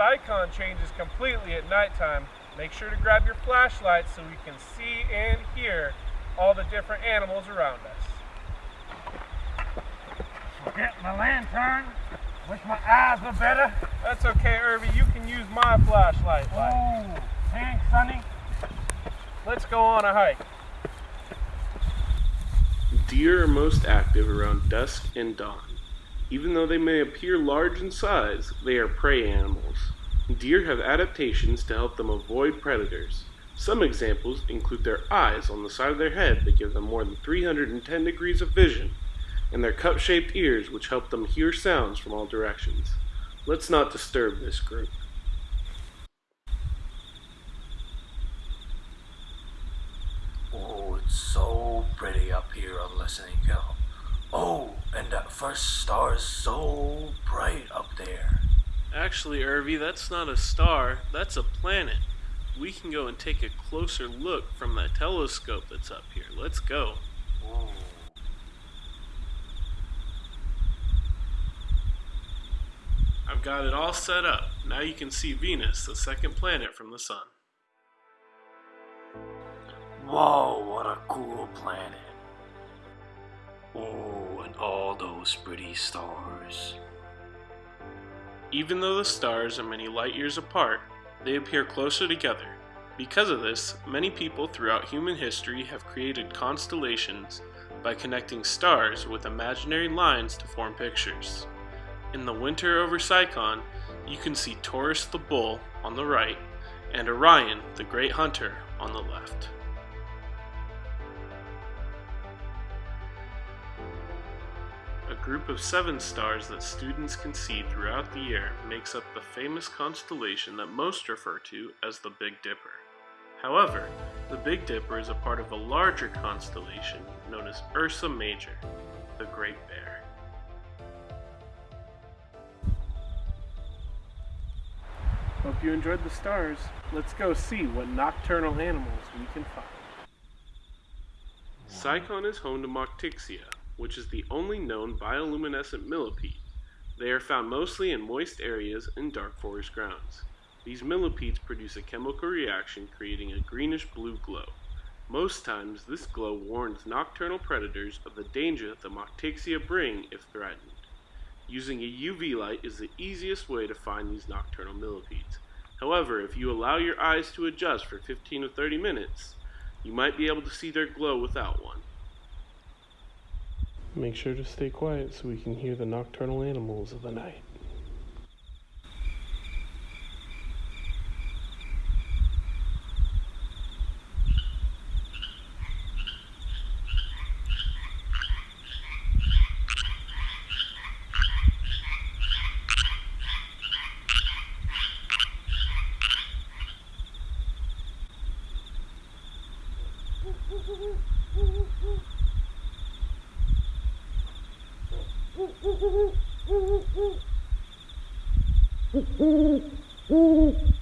Cycon changes completely at nighttime. Make sure to grab your flashlight so we can see and hear all the different animals around us. Forget my lantern. Wish my eyes were better. That's okay, Irvy. You can use my flashlight. light. Oh, thanks, Sonny. Let's go on a hike. Deer are most active around dusk and dawn. Even though they may appear large in size, they are prey animals. Deer have adaptations to help them avoid predators. Some examples include their eyes on the side of their head that give them more than 310 degrees of vision, and their cup shaped ears which help them hear sounds from all directions. Let's not disturb this group. Oh, it's so pretty up here on Listening Hill. Oh, and that first star is so bright up there. Actually, Irvy, that's not a star, that's a planet. We can go and take a closer look from that telescope that's up here. Let's go. Ooh. I've got it all set up. Now you can see Venus, the second planet from the Sun. Whoa, what a cool planet. Oh, and all those pretty stars. Even though the stars are many light years apart, they appear closer together. Because of this, many people throughout human history have created constellations by connecting stars with imaginary lines to form pictures. In the winter over Cycon, you can see Taurus the bull on the right and Orion the great hunter on the left. Group of seven stars that students can see throughout the year makes up the famous constellation that most refer to as the Big Dipper. However, the Big Dipper is a part of a larger constellation known as Ursa Major, the Great Bear. Hope you enjoyed the stars. Let's go see what nocturnal animals we can find. Cycon is home to Motyxia, which is the only known bioluminescent millipede. They are found mostly in moist areas and dark forest grounds. These millipedes produce a chemical reaction creating a greenish blue glow. Most times, this glow warns nocturnal predators of the danger that the Motyxia bring if threatened. Using a UV light is the easiest way to find these nocturnal millipedes. However, if you allow your eyes to adjust for 15 or 30 minutes, you might be able to see their glow without one. Make sure to stay quiet so we can hear the nocturnal animals of the night. Mm-hmm.